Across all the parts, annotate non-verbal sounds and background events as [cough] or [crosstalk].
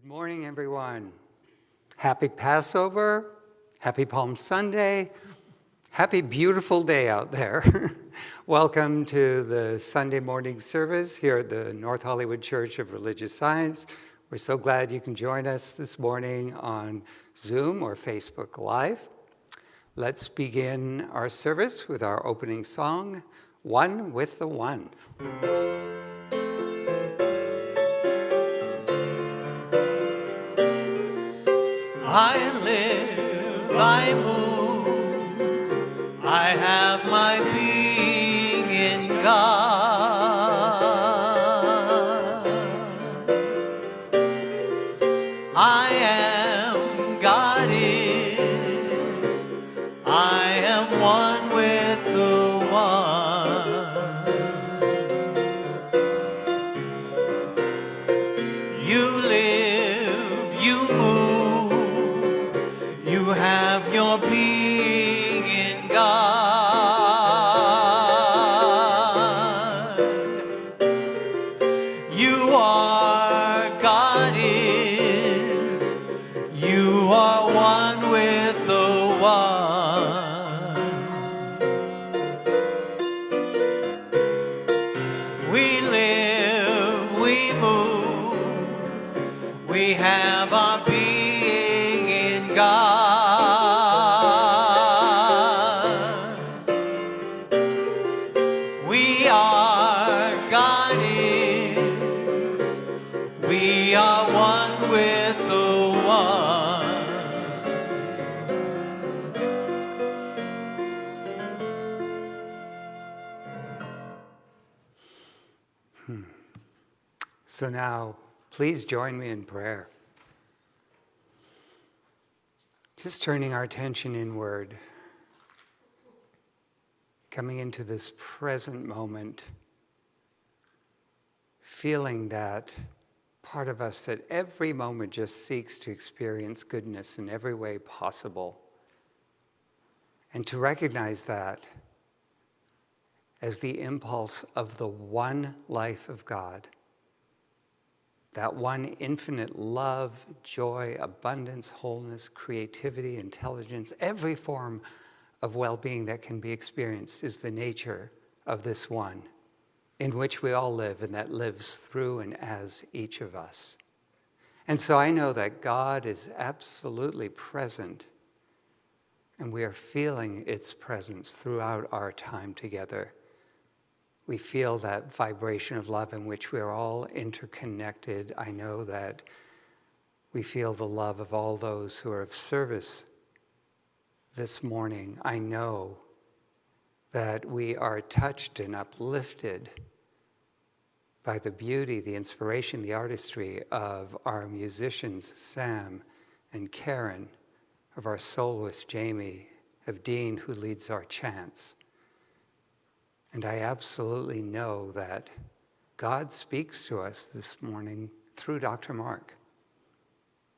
Good morning, everyone. Happy Passover. Happy Palm Sunday. Happy beautiful day out there. [laughs] Welcome to the Sunday morning service here at the North Hollywood Church of Religious Science. We're so glad you can join us this morning on Zoom or Facebook Live. Let's begin our service with our opening song, One with the One. I live, I move, I have my being We are one with the one. So now, please join me in prayer. Just turning our attention inward, coming into this present moment, feeling that part of us that every moment just seeks to experience goodness in every way possible. And to recognize that as the impulse of the one life of God that one infinite love, joy, abundance, wholeness, creativity, intelligence, every form of well being that can be experienced is the nature of this one in which we all live and that lives through and as each of us. And so I know that God is absolutely present and we are feeling its presence throughout our time together we feel that vibration of love in which we're all interconnected. I know that we feel the love of all those who are of service this morning. I know that we are touched and uplifted by the beauty, the inspiration, the artistry of our musicians, Sam and Karen, of our soloist, Jamie, of Dean, who leads our chants. And I absolutely know that God speaks to us this morning through Dr. Mark.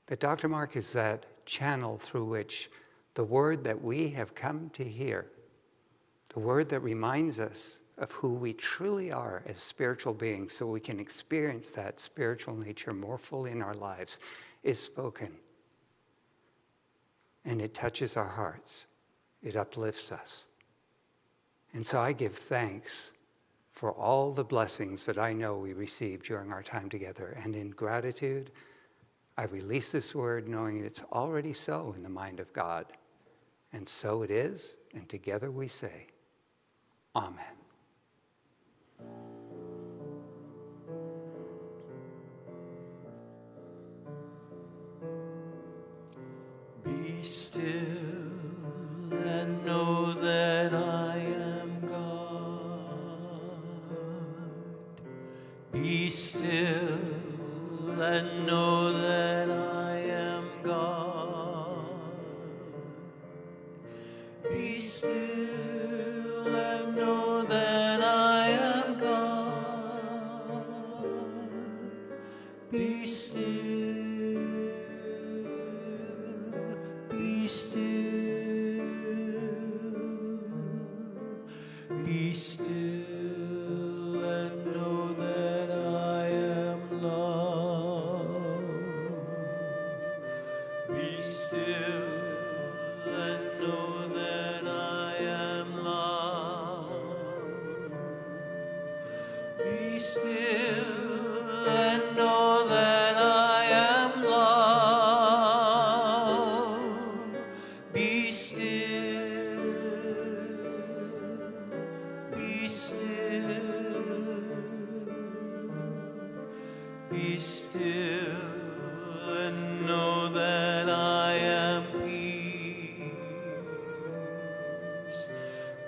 That Dr. Mark is that channel through which the word that we have come to hear, the word that reminds us of who we truly are as spiritual beings, so we can experience that spiritual nature more fully in our lives, is spoken. And it touches our hearts, it uplifts us. And so I give thanks for all the blessings that I know we received during our time together. And in gratitude, I release this word knowing it's already so in the mind of God. And so it is, and together we say, Amen. Be still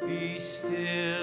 Be still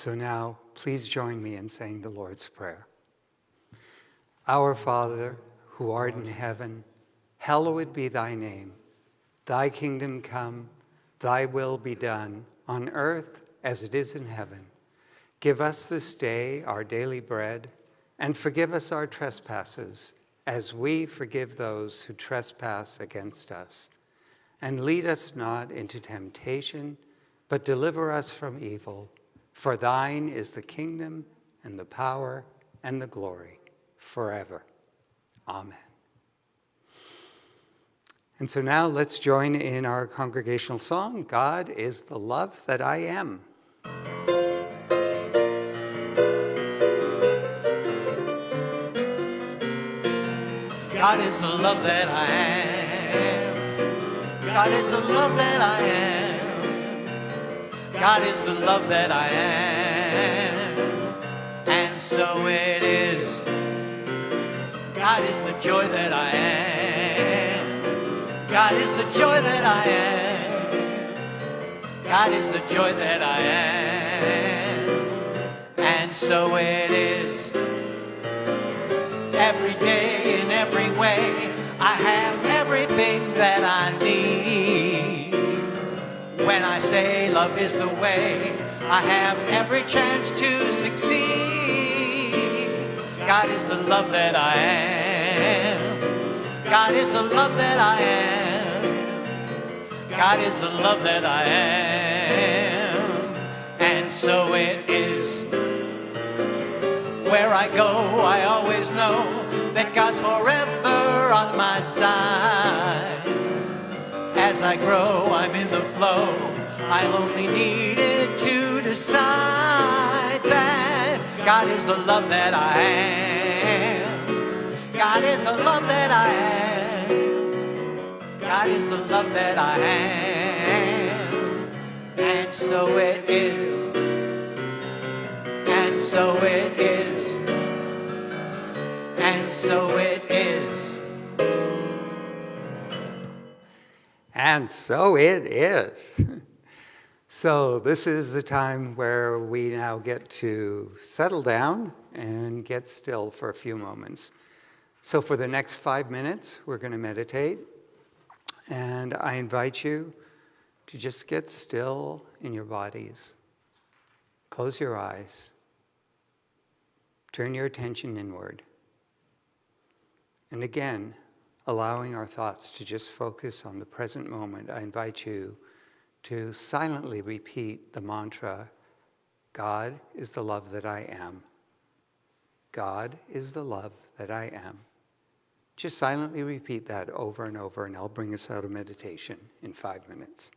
so now, please join me in saying the Lord's Prayer. Our Father, who art in heaven, hallowed be thy name. Thy kingdom come, thy will be done, on earth as it is in heaven. Give us this day our daily bread, and forgive us our trespasses, as we forgive those who trespass against us. And lead us not into temptation, but deliver us from evil. For thine is the kingdom, and the power, and the glory, forever. Amen. And so now let's join in our congregational song God is the love that I am. God is the love that I am. God is the love that I am. God is the love that I am. And so it is. God is the joy that I am. God is the joy that I am. God is the joy that I am. And so it is every day in every way. I have everything that I need. When I say love is the way, I have every chance to succeed. God is the love that I am. God is the love that I am. God is the love that I am. And so it is. Where I go, I always know that God's forever on my side. As I grow, I'm in the flow. I'll only needed to decide that God is the love that I am. God is the love that I am. God is the love that I am. And so it is. And so it is. And so it is. And so it is. [laughs] So, this is the time where we now get to settle down and get still for a few moments. So, for the next five minutes, we're going to meditate. And I invite you to just get still in your bodies. Close your eyes. Turn your attention inward. And again, allowing our thoughts to just focus on the present moment, I invite you to silently repeat the mantra God is the love that I am. God is the love that I am. Just silently repeat that over and over, and I'll bring us out of meditation in five minutes.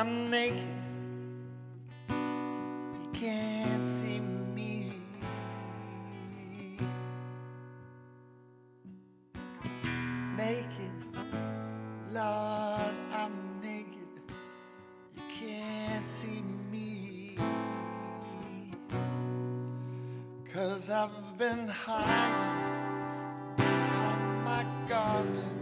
I'm naked. You can't see me. Naked, Lord, I'm naked. You can't see me. Cause I've been hiding behind my garden.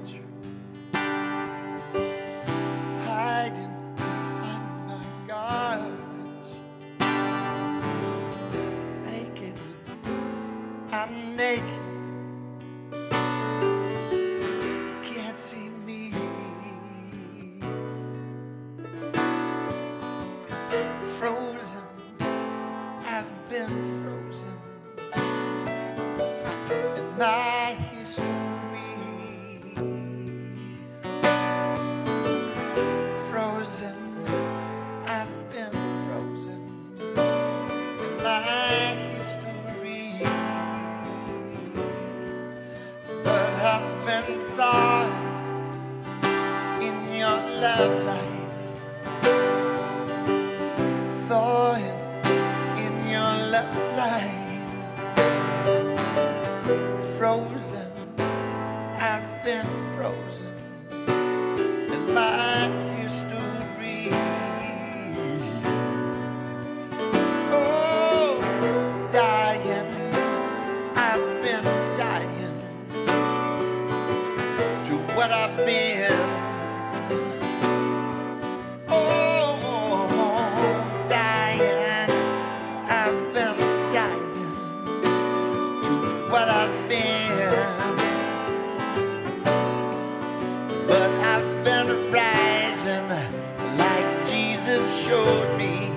showed me.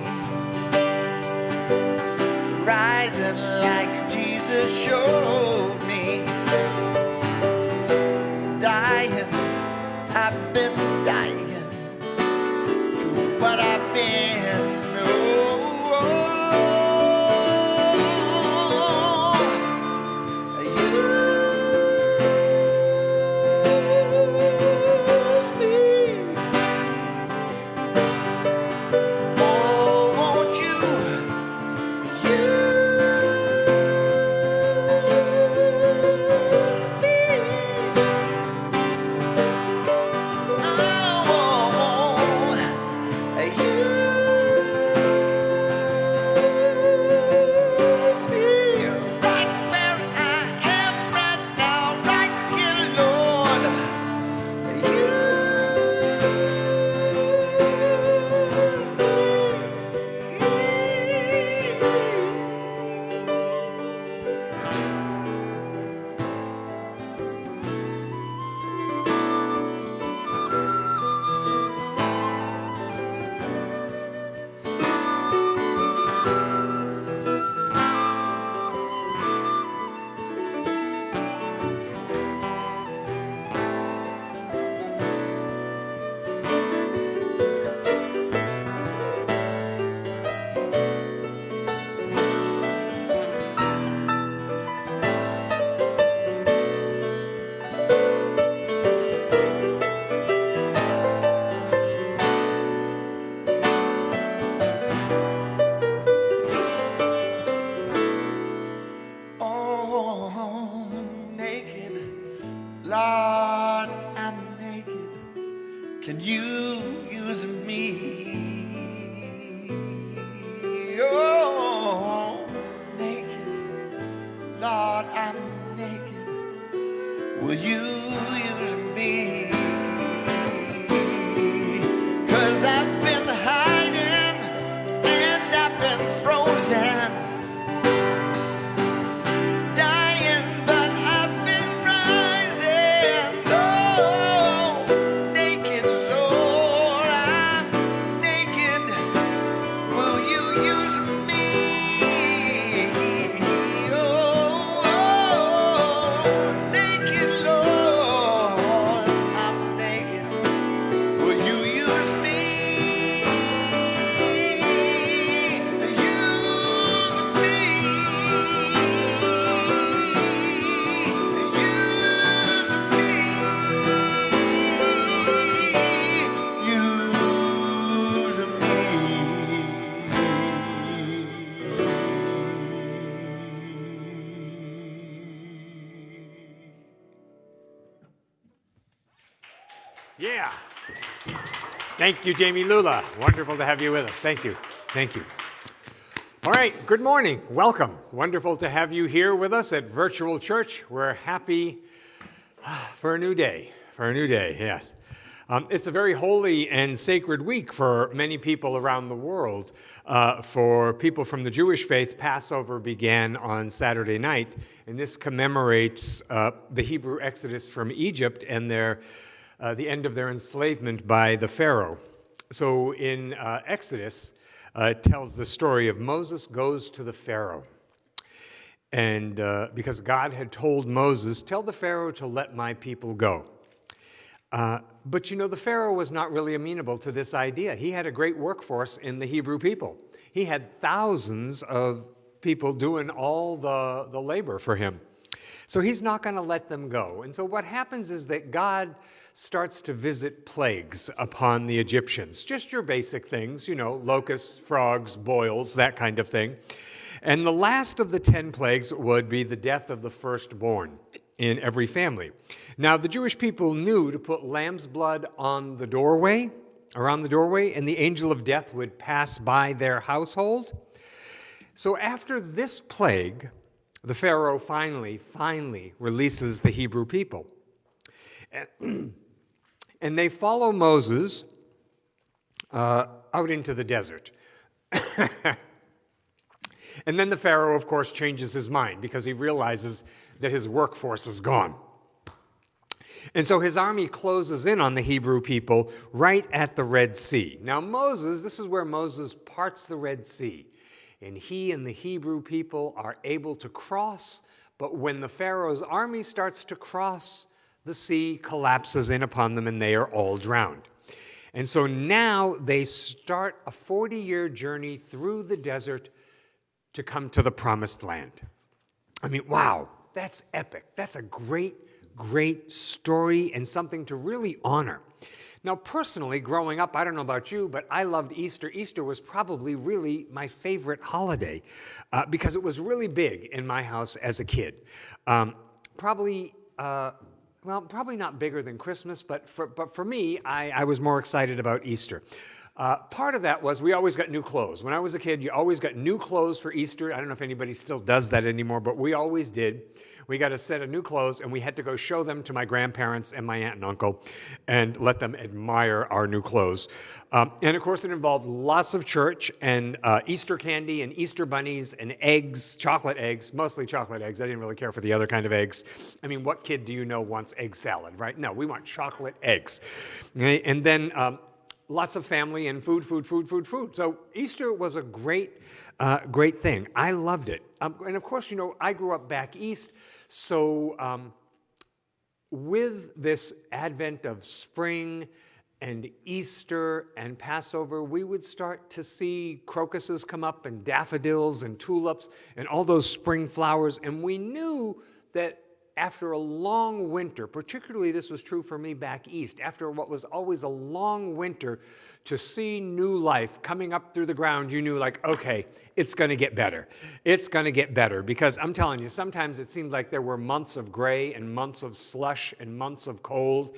Rising like Jesus showed me. Can you use me? Oh, naked, Lord, I'm naked. Will you? Thank you, Jamie Lula. Wonderful to have you with us. Thank you. Thank you. All right, good morning. Welcome. Wonderful to have you here with us at Virtual Church. We're happy for a new day. For a new day, yes. Um, it's a very holy and sacred week for many people around the world. Uh, for people from the Jewish faith, Passover began on Saturday night, and this commemorates uh, the Hebrew exodus from Egypt and their, uh, the end of their enslavement by the Pharaoh. So in uh, Exodus, uh, it tells the story of Moses goes to the Pharaoh. And uh, because God had told Moses, Tell the Pharaoh to let my people go. Uh, but you know, the Pharaoh was not really amenable to this idea. He had a great workforce in the Hebrew people, he had thousands of people doing all the, the labor for him. So he's not going to let them go. And so what happens is that God starts to visit plagues upon the Egyptians. Just your basic things, you know, locusts, frogs, boils, that kind of thing. And the last of the 10 plagues would be the death of the firstborn in every family. Now, the Jewish people knew to put lamb's blood on the doorway, around the doorway, and the angel of death would pass by their household. So, after this plague, the Pharaoh finally, finally releases the Hebrew people. And, [clears throat] and they follow Moses uh, out into the desert. [laughs] and then the Pharaoh, of course, changes his mind because he realizes that his workforce is gone. And so his army closes in on the Hebrew people right at the Red Sea. Now, Moses, this is where Moses parts the Red Sea. And he and the Hebrew people are able to cross. But when the Pharaoh's army starts to cross, the sea collapses in upon them and they are all drowned. And so now they start a 40 year journey through the desert to come to the promised land. I mean, wow, that's epic. That's a great, great story and something to really honor. Now, personally, growing up, I don't know about you, but I loved Easter. Easter was probably really my favorite holiday uh, because it was really big in my house as a kid. Um, probably. Uh, well, probably not bigger than Christmas, but for, but for me, I, I was more excited about Easter. Uh, part of that was we always got new clothes. When I was a kid, you always got new clothes for Easter. I don't know if anybody still does that anymore, but we always did we got a set of new clothes and we had to go show them to my grandparents and my aunt and uncle and let them admire our new clothes. Um, and of course, it involved lots of church and uh, Easter candy and Easter bunnies and eggs, chocolate eggs, mostly chocolate eggs. I didn't really care for the other kind of eggs. I mean, what kid do you know wants egg salad, right? No, we want chocolate eggs. And then um, lots of family and food, food, food, food, food. So Easter was a great, uh, great thing. I loved it. Um, and of course, you know, I grew up back east, so um, with this advent of spring and Easter and Passover, we would start to see crocuses come up and daffodils and tulips and all those spring flowers. And we knew that after a long winter, particularly this was true for me back east, after what was always a long winter, to see new life coming up through the ground, you knew, like, okay, it's going to get better. It's going to get better. Because I'm telling you, sometimes it seemed like there were months of gray and months of slush and months of cold.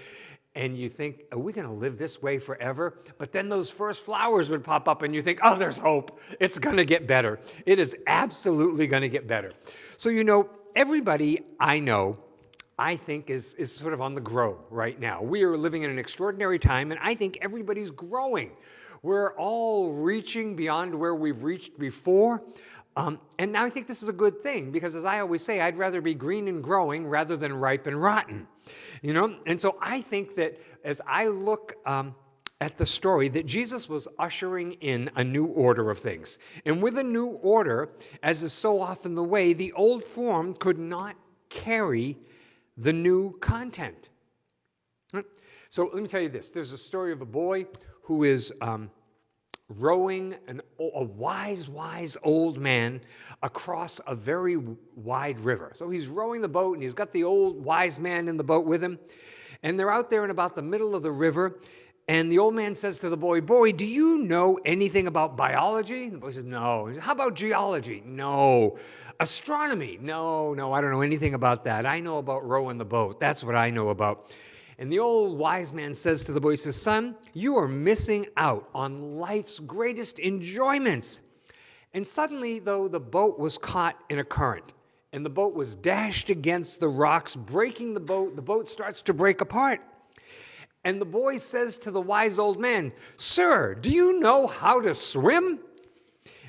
And you think, are we going to live this way forever? But then those first flowers would pop up, and you think, oh, there's hope. It's going to get better. It is absolutely going to get better. So, you know, everybody I know, I think, is, is sort of on the grow right now. We are living in an extraordinary time, and I think everybody's growing. We're all reaching beyond where we've reached before. Um, and now I think this is a good thing because, as I always say, I'd rather be green and growing rather than ripe and rotten. You know? And so I think that as I look um, at the story that Jesus was ushering in a new order of things. And with a new order, as is so often the way, the old form could not carry the new content. So let me tell you this there's a story of a boy who is. Um, rowing an, a wise, wise old man across a very wide river. So he's rowing the boat and he's got the old wise man in the boat with him. And they're out there in about the middle of the river. And the old man says to the boy, Boy, do you know anything about biology? The boy says, No. How about geology? No. Astronomy? No, no, I don't know anything about that. I know about rowing the boat. That's what I know about. And the old wise man says to the boy, he says, Son, you are missing out on life's greatest enjoyments. And suddenly, though, the boat was caught in a current and the boat was dashed against the rocks, breaking the boat. The boat starts to break apart. And the boy says to the wise old man, Sir, do you know how to swim?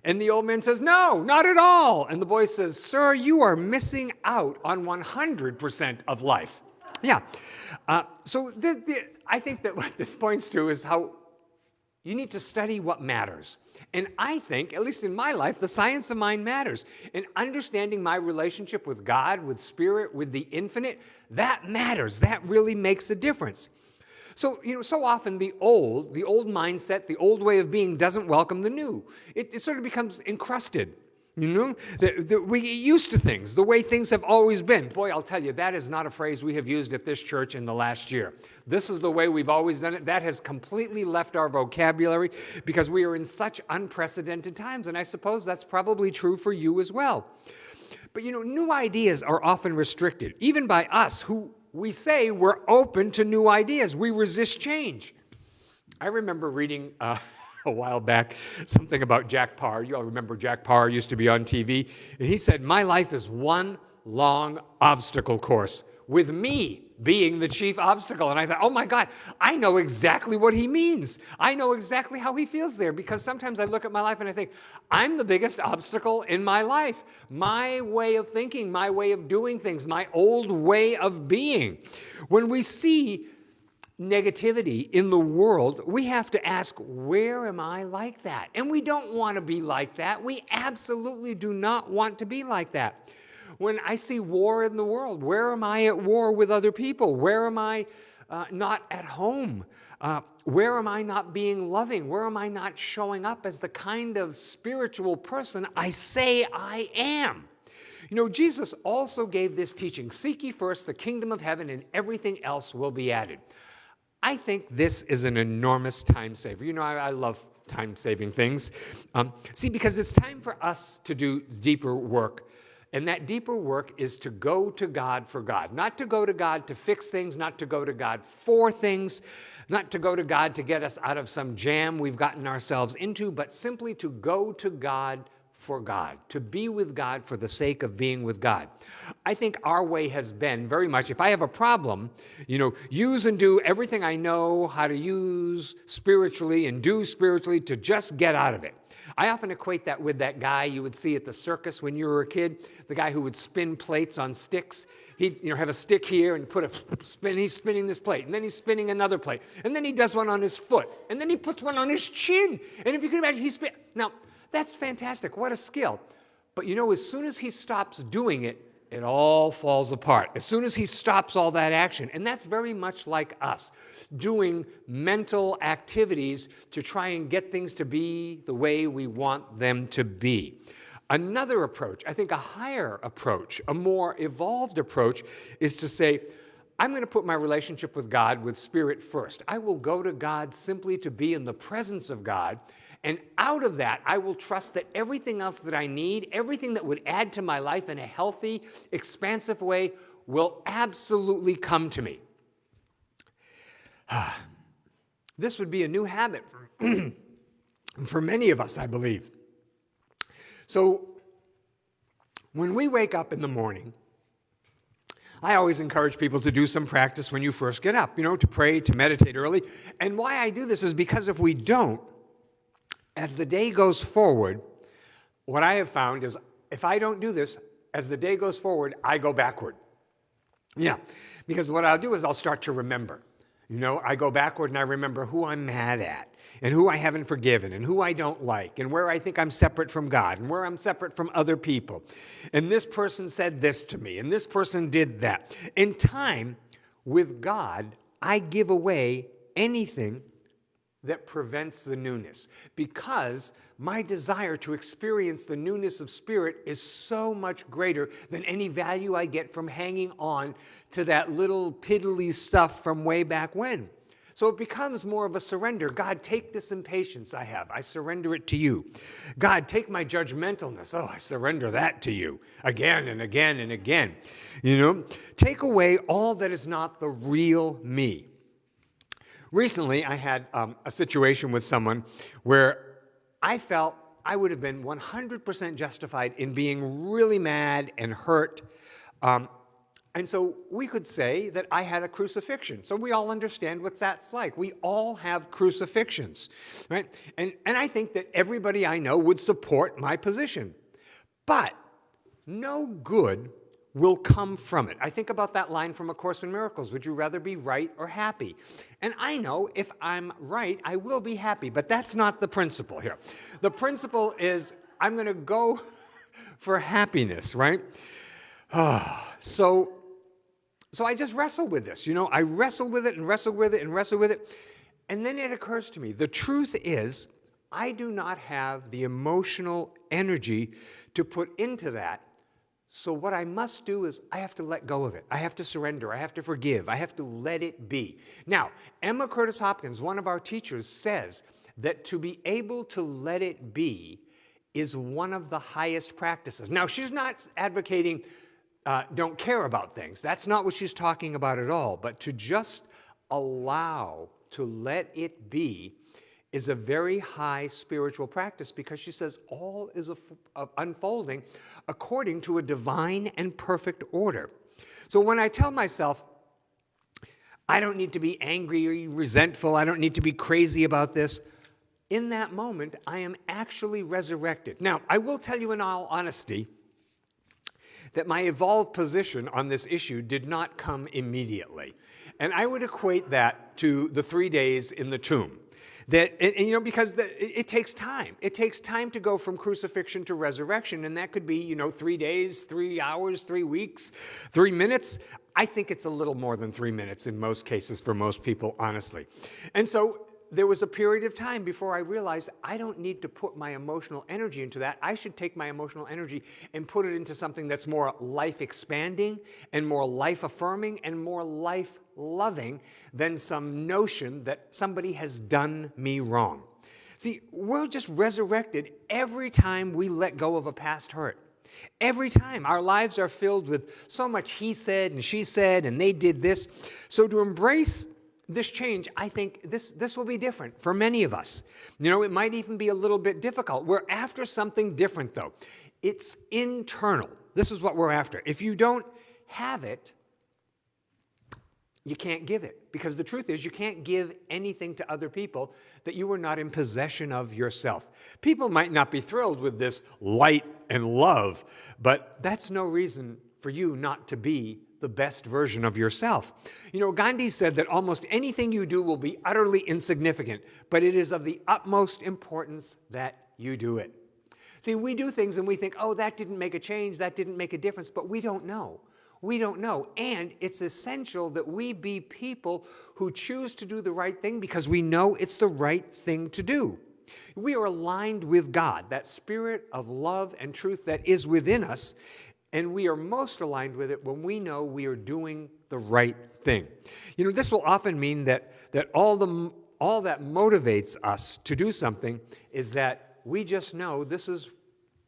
And the old man says, No, not at all. And the boy says, Sir, you are missing out on 100% of life. Yeah. Uh, so the, the, I think that what this points to is how you need to study what matters. And I think, at least in my life, the science of mind matters. And understanding my relationship with God, with Spirit, with the infinite, that matters. That really makes a difference. So, you know, so often the old, the old mindset, the old way of being doesn't welcome the new. It, it sort of becomes encrusted. You know, the, the, we get used to things, the way things have always been. Boy, I'll tell you, that is not a phrase we have used at this church in the last year. This is the way we've always done it. That has completely left our vocabulary because we are in such unprecedented times. And I suppose that's probably true for you as well. But you know, new ideas are often restricted, even by us who we say we're open to new ideas. We resist change. I remember reading. Uh, [laughs] a while back something about Jack Paar. You all remember Jack Paar used to be on TV. And he said, My life is one long obstacle course with me being the chief obstacle. And I thought, oh my God, I know exactly what he means. I know exactly how he feels there because sometimes I look at my life and I think, I'm the biggest obstacle in my life. My way of thinking, my way of doing things, my old way of being. When we see negativity in the world, we have to ask, where am I like that? And we don't want to be like that. We absolutely do not want to be like that. When I see war in the world, where am I at war with other people? Where am I uh, not at home? Uh, where am I not being loving? Where am I not showing up as the kind of spiritual person I say I am? You know, Jesus also gave this teaching Seek ye first the kingdom of heaven, and everything else will be added. I think this is an enormous time saver. You know, I, I love time saving things. Um, see, because it's time for us to do deeper work. And that deeper work is to go to God for God, not to go to God to fix things, not to go to God for things, not to go to God to get us out of some jam we've gotten ourselves into, but simply to go to God for God, to be with God for the sake of being with God. I think our way has been very much if I have a problem, you know, use and do everything I know how to use spiritually and do spiritually to just get out of it. I often equate that with that guy you would see at the circus when you were a kid, the guy who would spin plates on sticks. He'd you know, have a stick here and put a spin, he's spinning this plate, and then he's spinning another plate, and then he does one on his foot, and then he puts one on his chin. And if you can imagine, he's spin. Now, that's fantastic. What a skill. But you know, as soon as he stops doing it, it all falls apart. As soon as he stops all that action, and that's very much like us, doing mental activities to try and get things to be the way we want them to be. Another approach, I think a higher approach, a more evolved approach, is to say, I'm going to put my relationship with God with spirit first. I will go to God simply to be in the presence of God and out of that, I will trust that everything else that I need, everything that would add to my life in a healthy, expansive way, will absolutely come to me. [sighs] this would be a new habit for, [clears throat] for many of us, I believe. So, when we wake up in the morning, I always encourage people to do some practice when you first get up, you know, to pray, to meditate early. And why I do this is because if we don't, as the day goes forward, what I have found is if I don't do this, as the day goes forward, I go backward. Yeah, because what I'll do is I'll start to remember. You know, I go backward and I remember who I'm mad at and who I haven't forgiven and who I don't like and where I think I'm separate from God and where I'm separate from other people. And this person said this to me and this person did that. In time, with God, I give away anything that prevents the newness because my desire to experience the newness of spirit is so much greater than any value I get from hanging on to that little piddly stuff from way back when. So it becomes more of a surrender. God, take this impatience I have. I surrender it to you. God, take my judgmentalness. Oh, I surrender that to you again and again and again. You know, take away all that is not the real me. Recently, I had um, a situation with someone where I felt I would have been 100% justified in being really mad and hurt. Um, and so we could say that I had a crucifixion. So we all understand what that's like. We all have crucifixions, right? And, and I think that everybody I know would support my position. But no good will come from it. I think about that line from A Course in Miracles Would you rather be right or happy? And I know if I'm right, I will be happy, but that's not the principle here. The principle is I'm going to go [laughs] for happiness, right? [sighs] so, so I just wrestle with this. You know, I wrestle with it and wrestle with it and wrestle with it. And then it occurs to me the truth is, I do not have the emotional energy to put into that so, what I must do is I have to let go of it. I have to surrender. I have to forgive. I have to let it be. Now, Emma Curtis Hopkins, one of our teachers, says that to be able to let it be is one of the highest practices. Now, she's not advocating uh, don't care about things. That's not what she's talking about at all. But to just allow, to let it be, is a very high spiritual practice because she says all is unfolding according to a divine and perfect order. So when I tell myself, I don't need to be angry or resentful, I don't need to be crazy about this, in that moment, I am actually resurrected. Now, I will tell you in all honesty that my evolved position on this issue did not come immediately. And I would equate that to the three days in the tomb. That, and, you know, because the, it, it, takes time. It takes time to go from crucifixion to resurrection, and that could be, you know, three days, three hours, three weeks, three minutes. I think it's a little more than three minutes in most cases for most people, honestly. And so there was a period of time before I realized I don't need to put my emotional energy into that. I should take my emotional energy and put it into something that's more life expanding and more life affirming and more life loving than some notion that somebody has done me wrong. See, we're just resurrected every time we let go of a past hurt. Every time our lives are filled with so much he said and she said and they did this. So to embrace this change, I think this, this will be different for many of us. You know, it might even be a little bit difficult. We're after something different though. It's internal. This is what we're after. If you don't have it, you can't give it. Because the truth is, you can't give anything to other people that you are not in possession of yourself. People might not be thrilled with this light and love, but that's no reason for you not to be the best version of yourself. You know, Gandhi said that almost anything you do will be utterly insignificant, but it is of the utmost importance that you do it. See, we do things and we think, oh, that didn't make a change, that didn't make a difference, but we don't know. We don't know. And it's essential that we be people who choose to do the right thing because we know it's the right thing to do. We are aligned with God, that spirit of love and truth that is within us, and we are most aligned with it when we know we are doing the right thing. You know, this will often mean that, that all, the, all that motivates us to do something is that we just know this is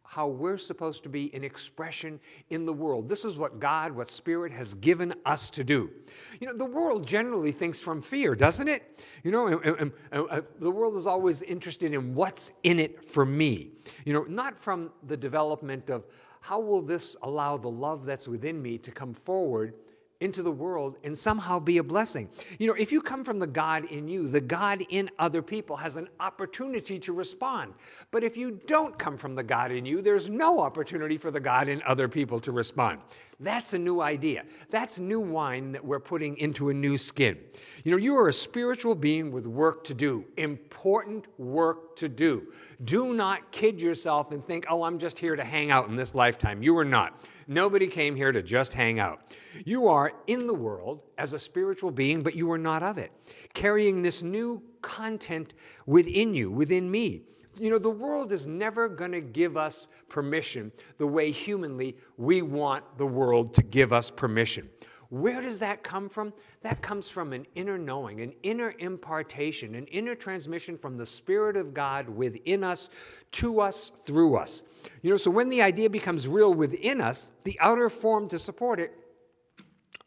how we're supposed to be an expression in the world. This is what God, what Spirit has given us to do. You know, the world generally thinks from fear, doesn't it? You know, and, and, and, uh, the world is always interested in what's in it for me. You know, not from the development of how will this allow the love that's within me to come forward into the world and somehow be a blessing. You know, if you come from the God in you, the God in other people has an opportunity to respond. But if you don't come from the God in you, there's no opportunity for the God in other people to respond. That's a new idea. That's new wine that we're putting into a new skin. You know, you are a spiritual being with work to do, important work to do. Do not kid yourself and think, oh, I'm just here to hang out in this lifetime. You are not. Nobody came here to just hang out. You are in the world as a spiritual being, but you are not of it, carrying this new content within you, within me. You know, the world is never going to give us permission the way humanly we want the world to give us permission. Where does that come from? That comes from an inner knowing, an inner impartation, an inner transmission from the Spirit of God within us, to us, through us. You know, so when the idea becomes real within us, the outer form to support it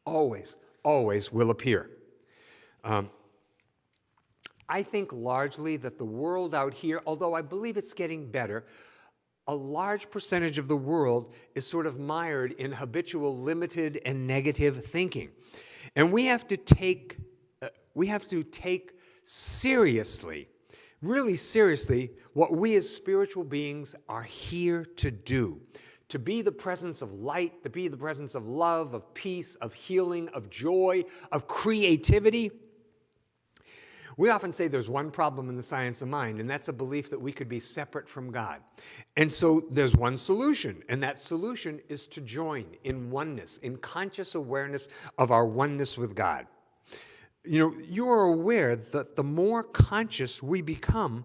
always, always will appear. Um, I think largely that the world out here, although I believe it's getting better, a large percentage of the world is sort of mired in habitual limited and negative thinking. And we have to take, uh, we have to take seriously, really seriously, what we as spiritual beings are here to do. To be the presence of light, to be the presence of love, of peace, of healing, of joy, of creativity we often say there's one problem in the science of mind, and that's a belief that we could be separate from God. And so there's one solution, and that solution is to join in oneness, in conscious awareness of our oneness with God. You know, you are aware that the more conscious we become,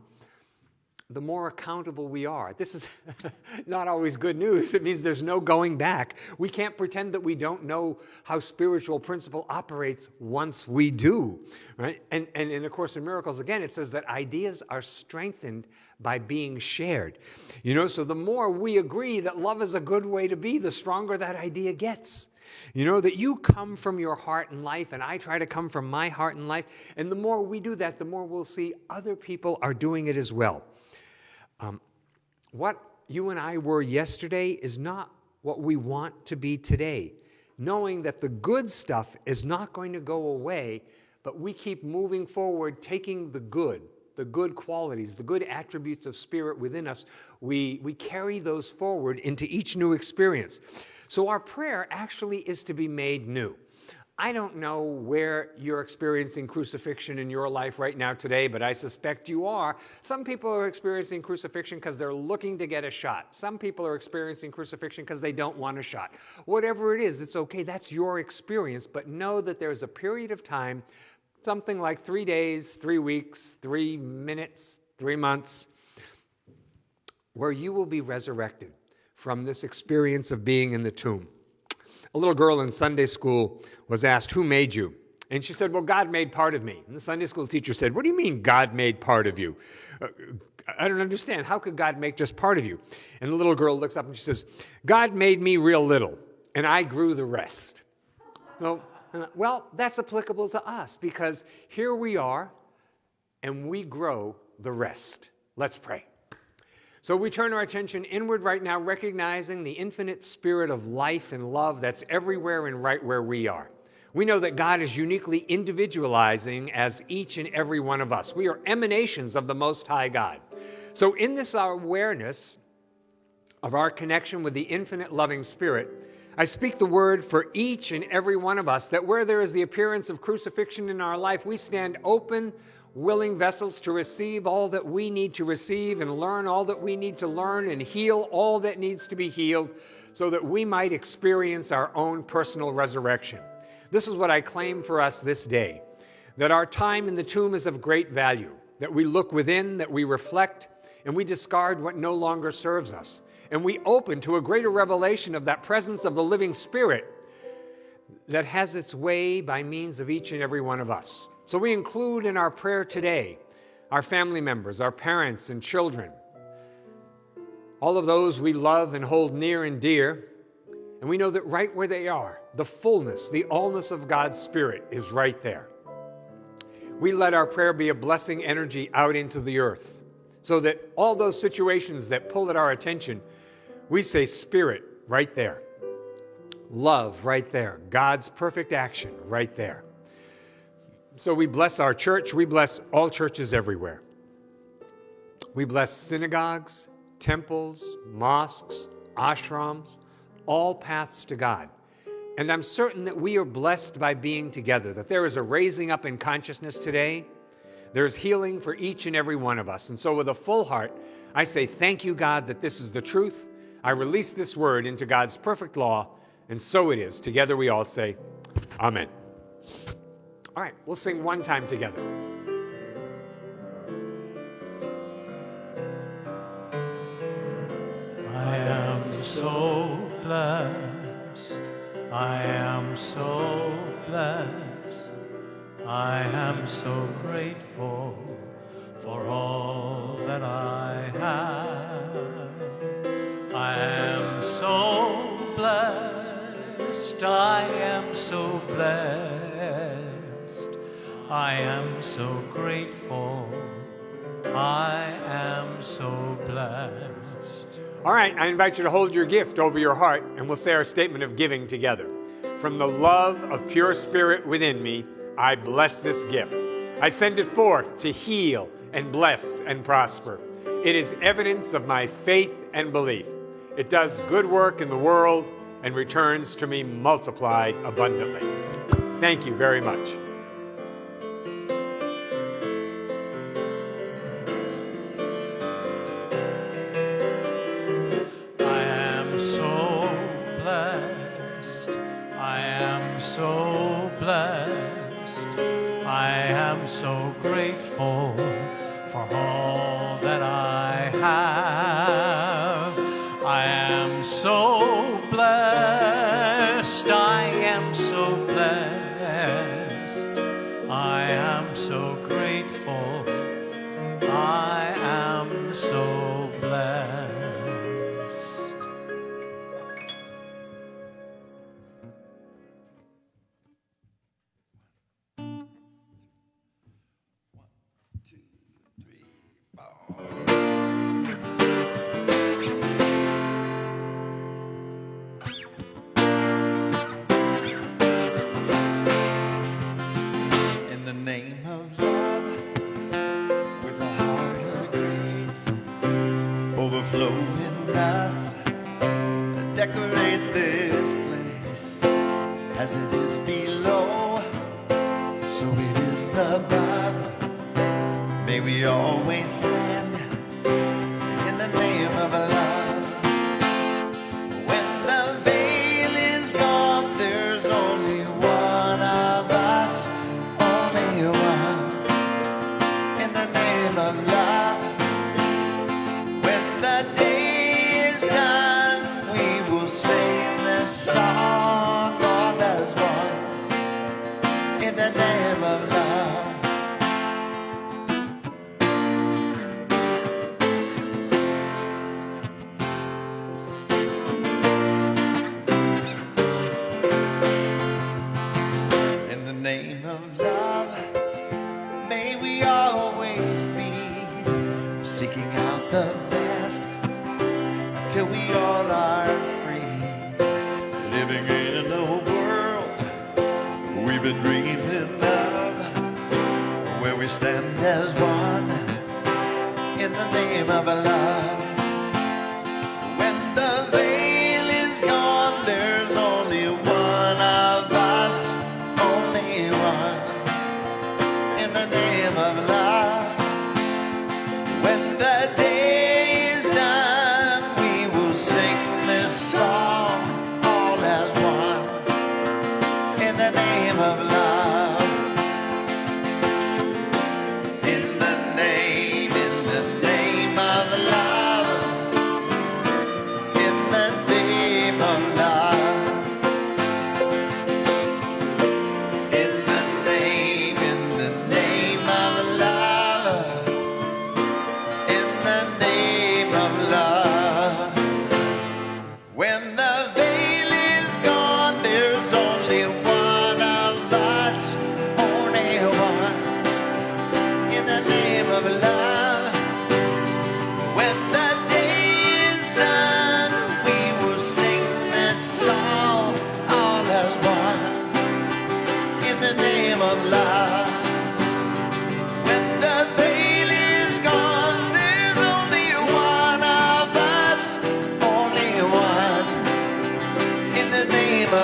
the more accountable we are. This is [laughs] not always good news. It means there's no going back. We can't pretend that we don't know how spiritual principle operates once we do, right? And, and in A Course in Miracles, again, it says that ideas are strengthened by being shared. You know, so the more we agree that love is a good way to be, the stronger that idea gets. You know, that you come from your heart and life, and I try to come from my heart and life. And the more we do that, the more we'll see other people are doing it as well. Um, what you and I were yesterday is not what we want to be today. Knowing that the good stuff is not going to go away, but we keep moving forward, taking the good, the good qualities, the good attributes of spirit within us, we, we carry those forward into each new experience. So our prayer actually is to be made new. I don't know where you're experiencing crucifixion in your life right now today, but I suspect you are. Some people are experiencing crucifixion because they're looking to get a shot. Some people are experiencing crucifixion because they don't want a shot. Whatever it is, it's okay. That's your experience, but know that there's a period of time, something like three days, three weeks, three minutes, three months, where you will be resurrected from this experience of being in the tomb. A little girl in Sunday school was asked, Who made you? And she said, Well, God made part of me. And the Sunday school teacher said, What do you mean God made part of you? Uh, I don't understand. How could God make just part of you? And the little girl looks up and she says, God made me real little, and I grew the rest. Well, well, that's applicable to us because here we are, and we grow the rest. Let's pray. So we turn our attention inward right now, recognizing the infinite spirit of life and love that's everywhere and right where we are. We know that God is uniquely individualizing as each and every one of us. We are emanations of the Most High God. So, in this awareness of our connection with the infinite loving spirit, I speak the word for each and every one of us that where there is the appearance of crucifixion in our life, we stand open willing vessels to receive all that we need to receive and learn all that we need to learn and heal all that needs to be healed so that we might experience our own personal resurrection. This is what I claim for us this day that our time in the tomb is of great value, that we look within, that we reflect, and we discard what no longer serves us. And we open to a greater revelation of that presence of the living Spirit that has its way by means of each and every one of us. So we include in our prayer today our family members, our parents and children, all of those we love and hold near and dear. And we know that right where they are, the fullness, the allness of God's Spirit is right there. We let our prayer be a blessing energy out into the earth so that all those situations that pull at our attention, we say, Spirit, right there. Love, right there. God's perfect action, right there. So we bless our church. We bless all churches everywhere. We bless synagogues, temples, mosques, ashrams, all paths to God. And I'm certain that we are blessed by being together, that there is a raising up in consciousness today. There's healing for each and every one of us. And so, with a full heart, I say, Thank you, God, that this is the truth. I release this word into God's perfect law, and so it is. Together we all say, Amen. All right, we'll sing one time together. I am so blessed, I am so blessed, I am so grateful for all that I have. I am so blessed, I am so blessed, I am so grateful, I am so blessed. All right, I invite you to hold your gift over your heart and we'll say our statement of giving together. From the love of pure spirit within me, I bless this gift. I send it forth to heal and bless and prosper. It is evidence of my faith and belief. It does good work in the world and returns to me multiplied abundantly. Thank you very much.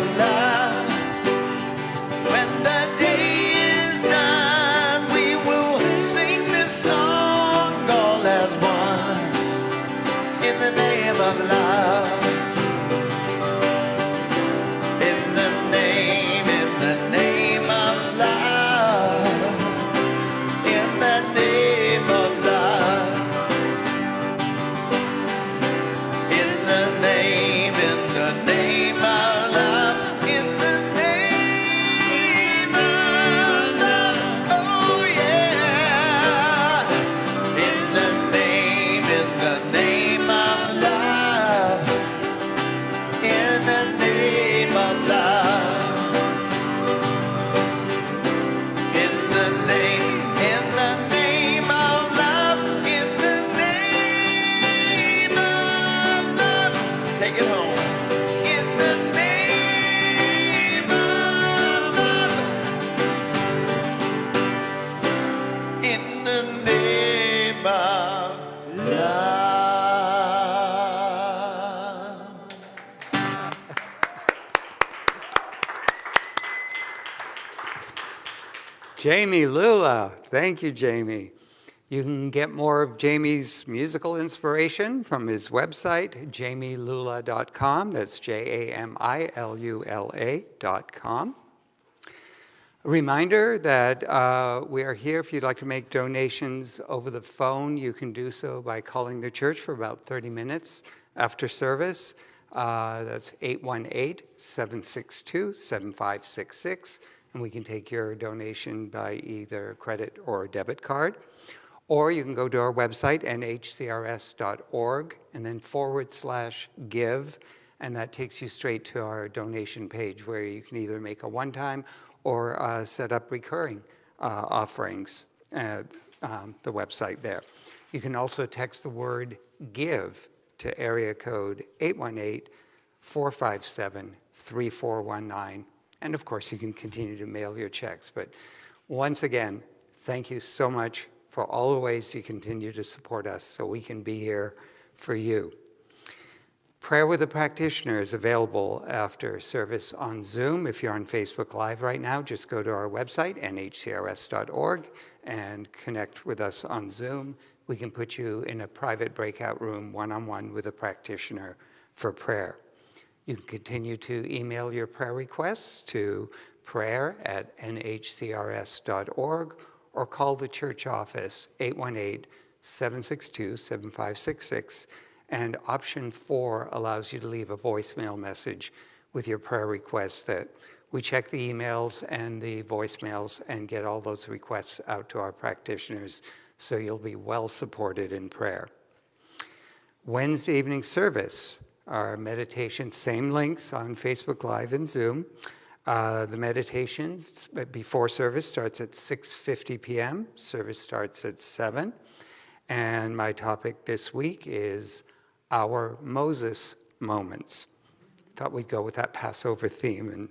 I'm not. Thank you, Jamie. You can get more of Jamie's musical inspiration from his website, jamielula.com. That's J A M I L U L A.com. A reminder that uh, we are here if you'd like to make donations over the phone. You can do so by calling the church for about 30 minutes after service. Uh, that's 818 762 7566. And we can take your donation by either credit or debit card. Or you can go to our website, nhcrs.org, and then forward slash give. And that takes you straight to our donation page where you can either make a one time or uh, set up recurring uh, offerings at um, the website there. You can also text the word give to area code 818 457 3419. And of course, you can continue to mail your checks. But once again, thank you so much for all the ways you continue to support us so we can be here for you. Prayer with a practitioner is available after service on Zoom. If you're on Facebook Live right now, just go to our website, nhcrs.org, and connect with us on Zoom. We can put you in a private breakout room one on one with a practitioner for prayer. You can continue to email your prayer requests to prayer at nhcrs.org or call the church office 818 762 7566. And option four allows you to leave a voicemail message with your prayer requests that we check the emails and the voicemails and get all those requests out to our practitioners so you'll be well supported in prayer. Wednesday evening service, our meditation, same links on Facebook Live and Zoom. Uh, the meditation before service starts at 6.50 p.m. Service starts at 7. And my topic this week is our Moses moments. Thought we'd go with that Passover theme and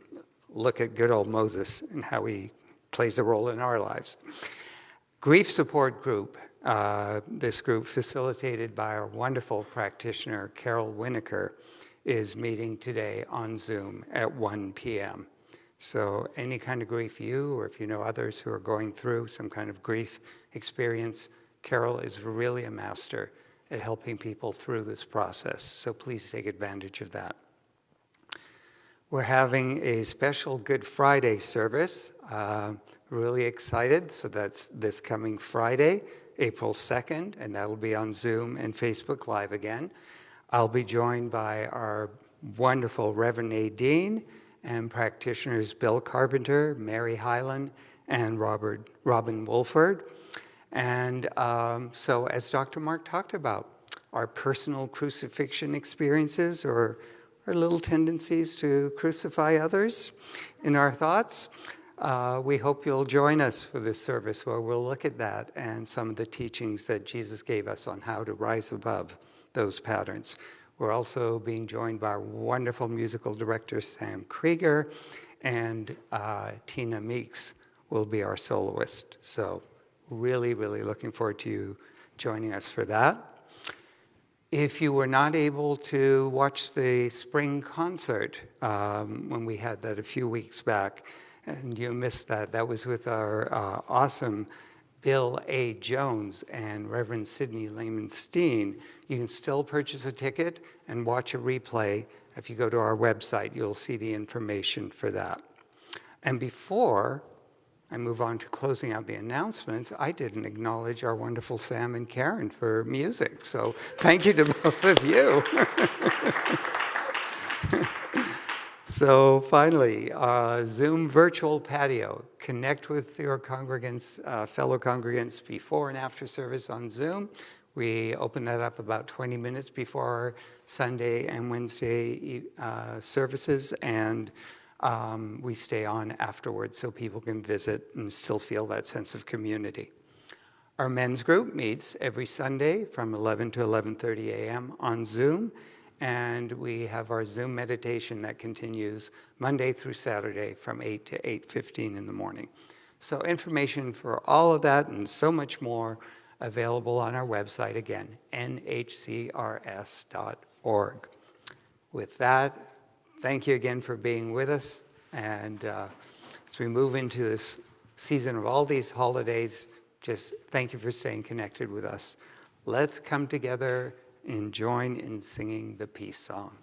look at good old Moses and how he plays a role in our lives. Grief Support Group, uh, this group facilitated by our wonderful practitioner, Carol Winokur, is meeting today on Zoom at 1 p.m. So any kind of grief you or if you know others who are going through some kind of grief experience, Carol is really a master at helping people through this process. So please take advantage of that. We're having a special Good Friday service. Uh, really excited. So that's this coming Friday, April 2nd, and that'll be on Zoom and Facebook Live again. I'll be joined by our wonderful Reverend Nadine and practitioners Bill Carpenter, Mary Hyland, and Robert, Robin Wolford. And um, so, as Dr. Mark talked about, our personal crucifixion experiences or our little tendencies to crucify others in our thoughts. Uh, we hope you'll join us for this service where we'll look at that and some of the teachings that Jesus gave us on how to rise above those patterns. We're also being joined by our wonderful musical director, Sam Krieger, and uh, Tina Meeks will be our soloist. So really, really looking forward to you joining us for that. If you were not able to watch the spring concert um, when we had that a few weeks back, and you missed that, that was with our uh, awesome Bill A. Jones and Reverend Sidney Lehman Steen. You can still purchase a ticket and watch a replay. If you go to our website, you'll see the information for that. And before I move on to closing out the announcements, I didn't acknowledge our wonderful Sam and Karen for music. So thank you to both of you. [laughs] so finally, uh, Zoom virtual patio. Connect with your congregants, uh, fellow congregants before and after service on Zoom. We open that up about 20 minutes before Sunday and Wednesday uh, services and um, we stay on afterwards so people can visit and still feel that sense of community. Our men's group meets every Sunday from 11 to 11.30 a.m. on Zoom, and we have our Zoom meditation that continues Monday through Saturday from 8 to 8.15 in the morning. So information for all of that and so much more available on our website again, nhcrs.org. With that, thank you again for being with us. And uh, as we move into this season of all these holidays, just thank you for staying connected with us. Let's come together and join in singing the peace song.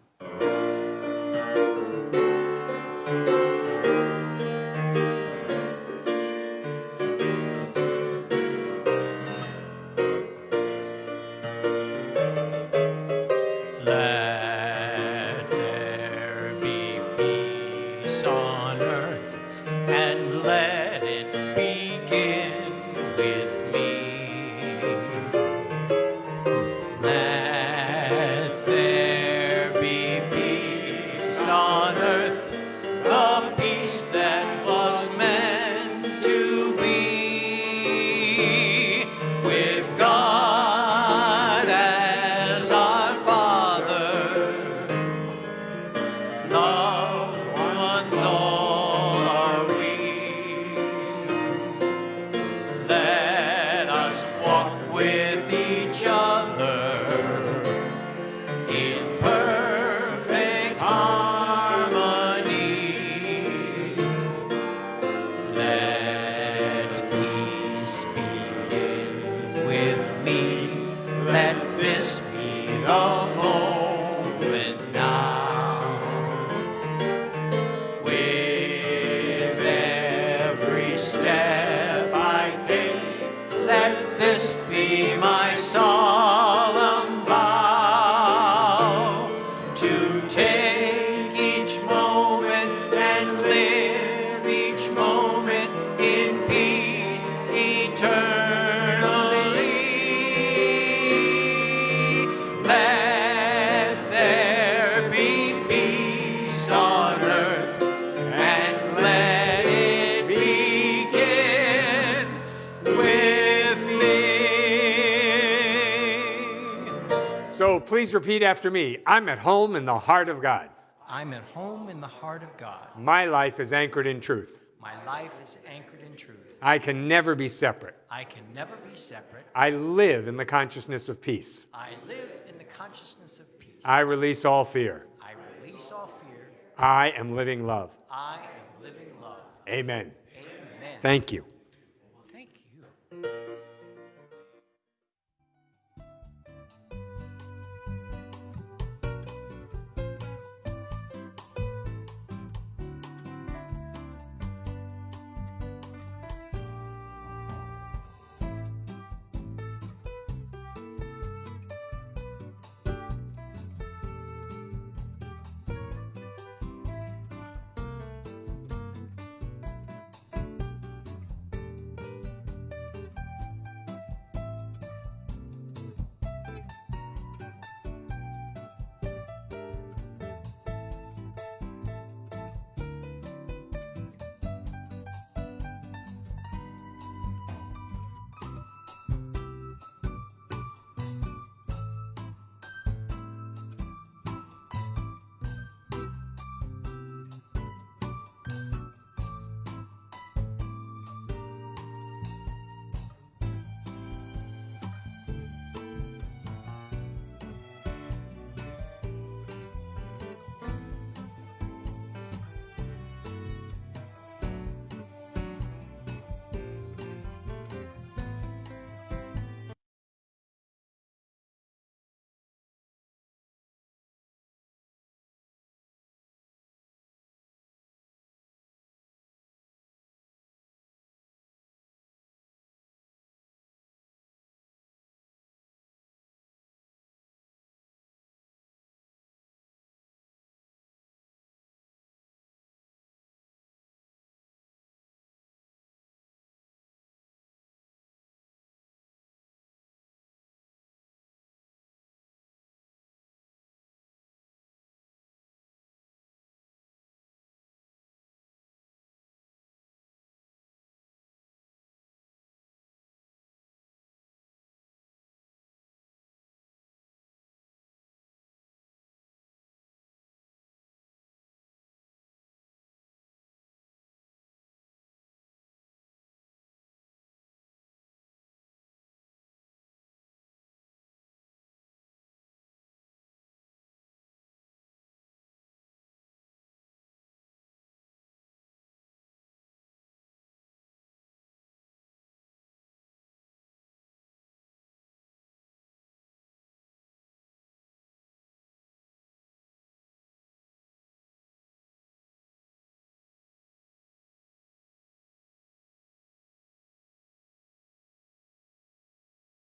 Repeat after me I'm at home in the heart of God. I'm at home in the heart of God. My life is anchored in truth. My life is anchored in truth. I can never be separate. I can never be separate. I live in the consciousness of peace. I live in the consciousness of peace. I release all fear. I release all fear. I am living love. I am living love. Amen. Amen. Thank you.